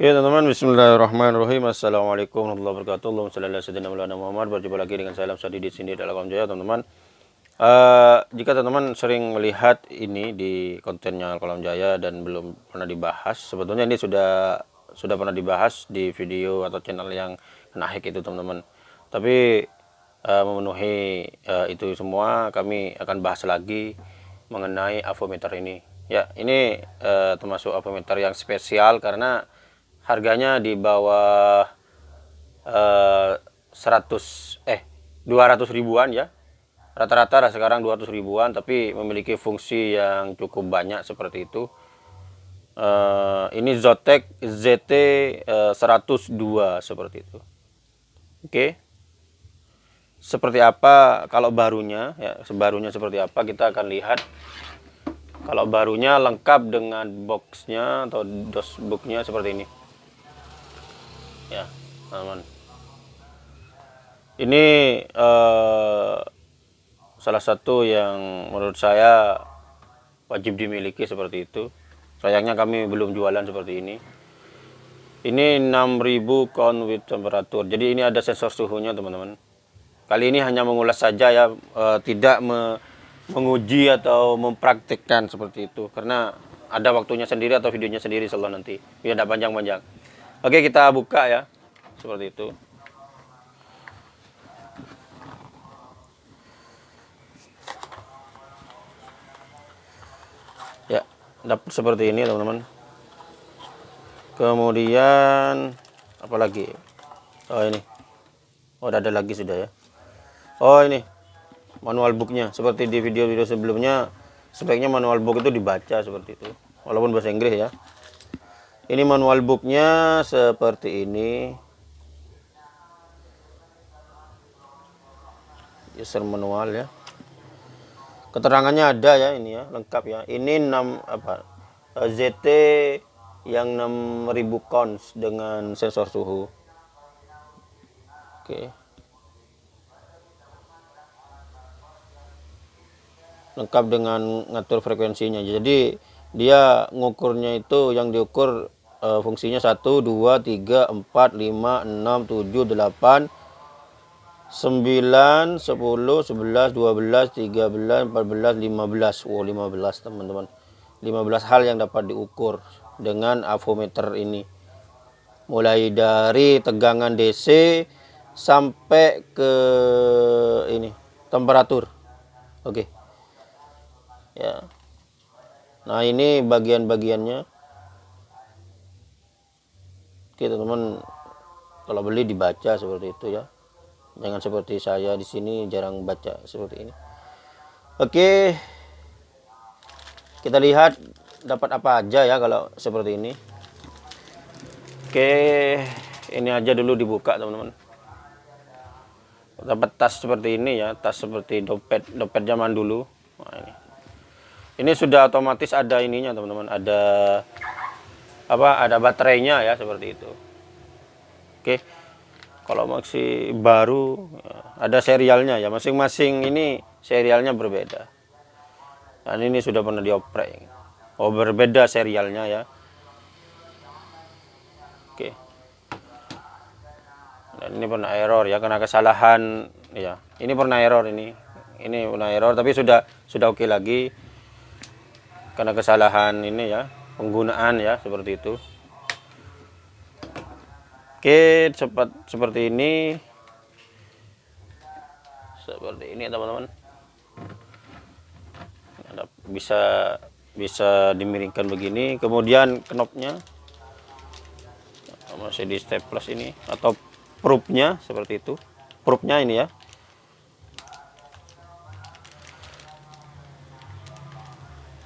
Ya teman-teman, Bismillahirrahmanirrahim. Assalamualaikum warahmatullahi wabarakatuh. Allahumma salli ala Muhammad. Berjumpa lagi dengan saya Sadi di sini dalam Kaum Jaya, teman-teman. Uh, jika teman-teman sering melihat ini di kontennya Kolam Jaya dan belum pernah dibahas, sebetulnya ini sudah sudah pernah dibahas di video atau channel yang kena itu, teman-teman. Tapi uh, memenuhi uh, itu semua, kami akan bahas lagi mengenai avometer ini. Ya, ini uh, termasuk avometer yang spesial karena harganya di bawah eh, 100 eh 200 ribuan ya. Rata-rata sekarang 200 ribuan tapi memiliki fungsi yang cukup banyak seperti itu. Uh, ini Zotek ZT uh, 102 seperti itu. Oke. Okay. seperti apa kalau barunya ya sebarunya seperti apa kita akan lihat. Kalau barunya lengkap dengan boxnya atau dosbooknya seperti ini ya teman ini uh, salah satu yang menurut saya wajib dimiliki seperti itu. Sayangnya kami belum jualan seperti ini. Ini 6000 count with temperatur. Jadi ini ada sensor suhunya teman-teman. Kali ini hanya mengulas saja ya uh, tidak me menguji atau mempraktikkan seperti itu. Karena ada waktunya sendiri atau videonya sendiri selalu nanti. Biar tidak panjang-panjang Oke kita buka ya. Seperti itu. Ya dapat seperti ini teman-teman. Kemudian apalagi oh ini. Oh ada lagi sudah ya. Oh ini. Manual booknya. Seperti di video-video sebelumnya sebaiknya manual book itu dibaca seperti itu. Walaupun bahasa Inggris ya ini manual booknya seperti ini. User manual ya. Keterangannya ada ya ini ya lengkap ya. Ini 6 apa eh, ZT yang 6000 cons dengan sensor suhu. Oke. Lengkap dengan ngatur frekuensinya. Jadi dia ngukurnya itu yang diukur uh, fungsinya 1 2 3 4 5 6 7 8 9 10 11 12 13 14 15 wow 15 teman-teman. 15 hal yang dapat diukur dengan avometer ini. Mulai dari tegangan DC sampai ke ini temperatur. Oke. Okay. ya. Nah ini bagian-bagiannya Oke teman-teman. Kalau beli dibaca seperti itu ya. Jangan seperti saya di sini jarang baca seperti ini. Oke. Kita lihat dapat apa aja ya kalau seperti ini. Oke ini aja dulu dibuka teman-teman. Dapat tas seperti ini ya tas seperti dompet dompet zaman dulu. Nah, ini. Ini sudah otomatis ada ininya teman-teman. Ada apa ada baterainya ya seperti itu. Oke. Kalau masih baru ya, ada serialnya ya. Masing-masing ini serialnya berbeda. Dan ini sudah pernah dioprek. Oh berbeda serialnya ya. Oke. Dan ini pernah error ya karena kesalahan ya. Ini pernah error ini. Ini pernah error tapi sudah sudah oke lagi. Karena kesalahan ini ya penggunaan ya seperti itu. Oke cepat seperti ini. Seperti ini teman-teman. Bisa bisa dimiringkan begini. Kemudian knopnya. Masih di staples ini. Atau proofnya seperti itu. Proofnya ini ya.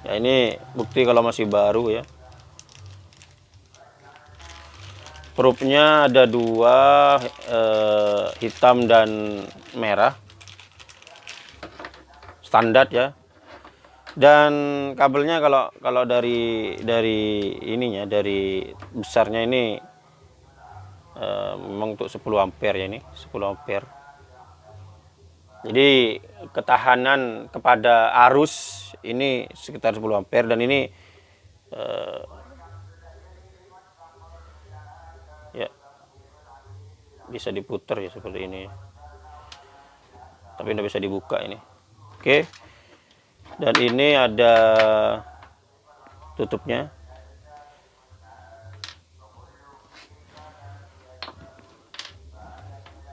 Ya ini bukti kalau masih baru ya perutnya ada dua eh, hitam dan merah. Standar ya. Dan kabelnya kalau kalau dari dari ininya dari besarnya ini eh, memang untuk 10 ampere ya ini 10 ampere. Jadi ketahanan kepada arus ini sekitar 10 ampere dan ini eh, bisa diputar ya seperti ini. Tapi tidak bisa dibuka ini. Oke. Dan ini ada tutupnya.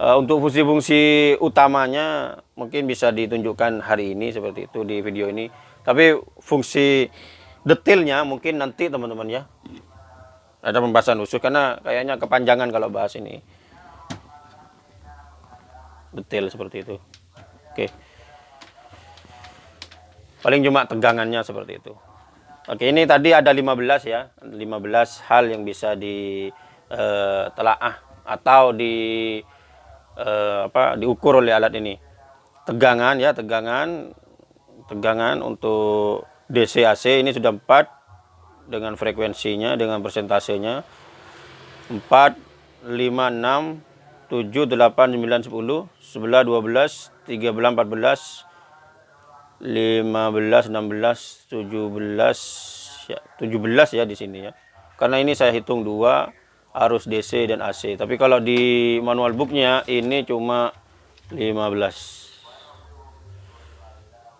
Uh, untuk fungsi-fungsi utamanya mungkin bisa ditunjukkan hari ini seperti itu di video ini. Tapi fungsi detailnya mungkin nanti teman-teman ya. Ada pembahasan khusus karena kayaknya kepanjangan kalau bahas ini detail seperti itu. Oke. Paling cuma tegangannya seperti itu. Oke ini tadi ada 15 ya. 15 hal yang bisa di uh, telaah atau di uh, apa diukur oleh alat ini. Tegangan ya tegangan. Tegangan untuk DC AC ini sudah 4 dengan frekuensinya dengan persentasenya 4 5 6 7 8 9 10 11 12 13 14 15 16 17 ya 17 ya di sini ya karena ini saya hitung dua arus DC dan AC tapi kalau di manual booknya ini cuma 15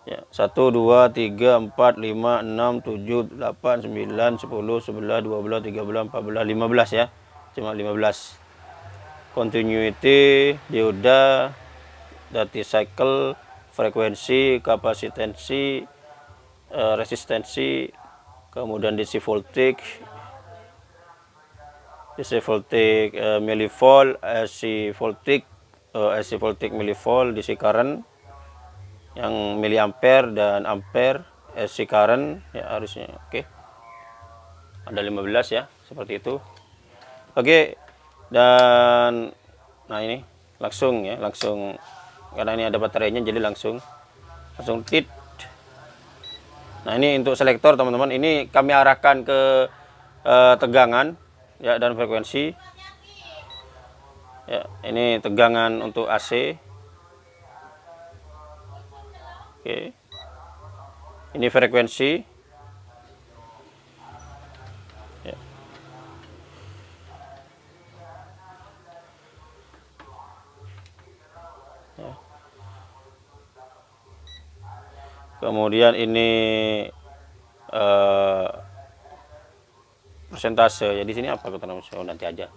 Ya, 1 2 3 4 5 6 7 8 9 10 11 12 13 14 15 ya. Cuma 15. Continuity, dioda, dati cycle, frekuensi, kapasitansi, uh, resistensi, kemudian DC voltage, DC voltage uh, millivolt, AC voltage, uh, AC voltage millivolt, DC current, yang miliampere dan ampere SC current ya harusnya oke okay. ada 15 ya seperti itu oke okay. Dan nah ini langsung ya langsung karena ini ada baterainya jadi langsung langsung tit nah ini untuk selektor teman-teman ini kami arahkan ke uh, tegangan ya dan frekuensi ya ini tegangan untuk AC Oke. Ini frekuensi. Kemudian ini uh, persentase. Ya di sini apa keterangan oh, nanti aja.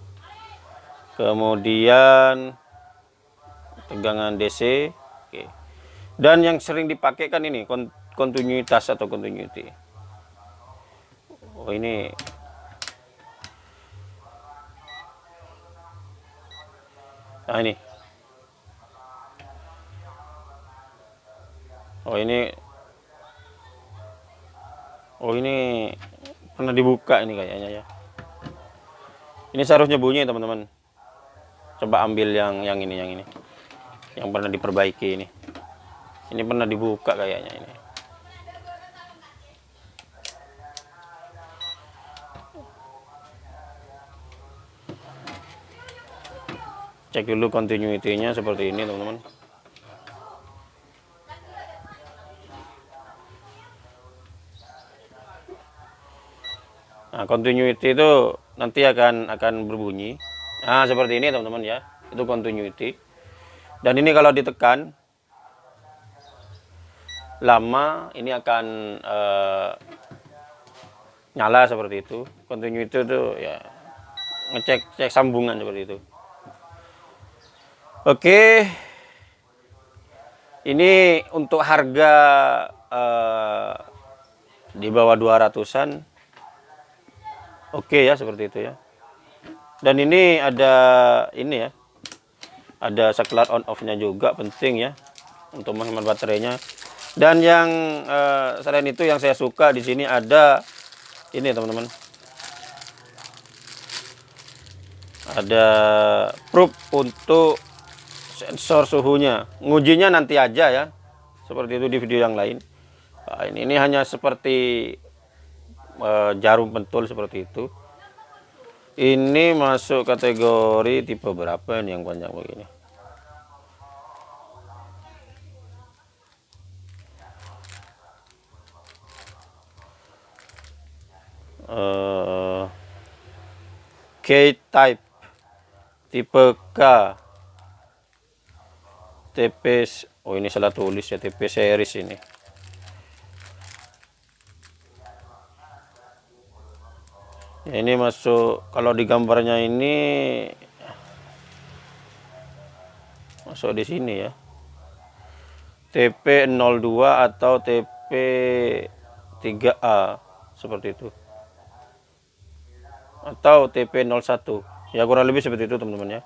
Kemudian tegangan DC. Oke. Dan yang sering dipakai kan ini kontinuitas atau continuity. Oh ini Nah ini. Oh ini Oh ini pernah dibuka ini kayaknya ya. Ini seharusnya bunyi teman-teman. Coba ambil yang yang ini yang ini. Yang pernah diperbaiki ini. Ini pernah dibuka kayaknya ini. Cek dulu continuity-nya seperti ini, teman-teman. Continuity itu nanti akan akan berbunyi. Nah, seperti ini, teman-teman ya. Itu continuity. Dan ini kalau ditekan lama ini akan uh, nyala seperti itu continue itu ya ngecek cek sambungan seperti itu oke ini untuk harga uh, di bawah 200an oke ya seperti itu ya dan ini ada ini ya ada saklar on off nya juga penting ya untuk menghemat baterainya dan yang uh, selain itu yang saya suka di sini ada ini teman-teman. Ada probe untuk sensor suhunya. Ngujinya nanti aja ya. Seperti itu di video yang lain. Nah, ini, ini hanya seperti uh, jarum pentul seperti itu. Ini masuk kategori tipe berapa ini yang panjang begini? uh, K-type tipe K TP oh ini salah tulis ya TP series ini ini masuk kalau di gambarnya ini masuk di sini ya. TP02 atau TP3A seperti itu. Atau TP01 ya kurang lebih seperti itu teman-teman ya.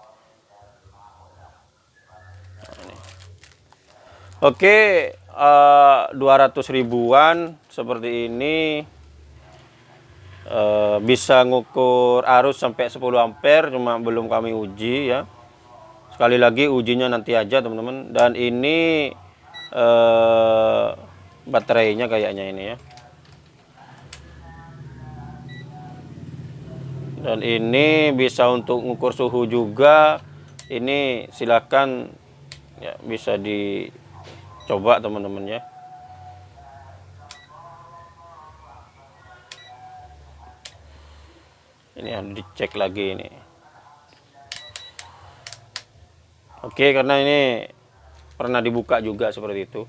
Oke uh, eh, 200 ribuan seperti ini uh, bisa ngukur arus sampai 10 ampere cuma belum kami uji ya. Sekali lagi ujinya nanti aja teman-teman. Dan ini uh, baterainya kayaknya ini ya. Dan ini bisa untuk mengukur suhu juga. Ini silakan ya bisa dicoba teman-teman ya ini harus dicek lagi ini. Oke karena ini pernah dibuka juga seperti itu.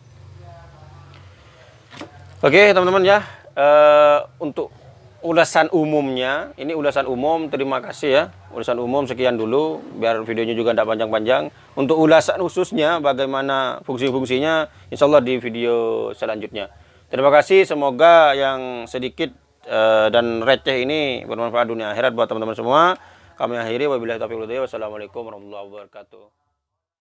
Oke teman-teman ya uh, untuk ulasan umumnya ini ulasan umum terima kasih ya. Ulasan umum sekian dulu biar videonya juga tidak panjang-panjang. Untuk ulasan khususnya bagaimana fungsi-fungsinya Insya Allah di video selanjutnya. Terima kasih semoga yang sedikit uh, dan receh ini bermanfaat dunia akhirat buat teman-teman semua. Kami akhiri. Wabillahi taufiq wassalamualaikum warahmatullahi wabarakatuh